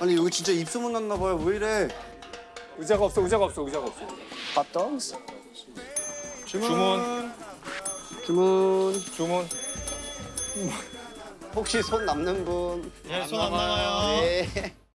아니 여기 진짜 입소문 났나 봐요. 왜 이래? 의자가 없어, 의자가 없어, 의자가 없어. 밥덩스 주문. 주문. 주문. 혹시 손 남는 분? 네, 손안 나와요. 네. 예.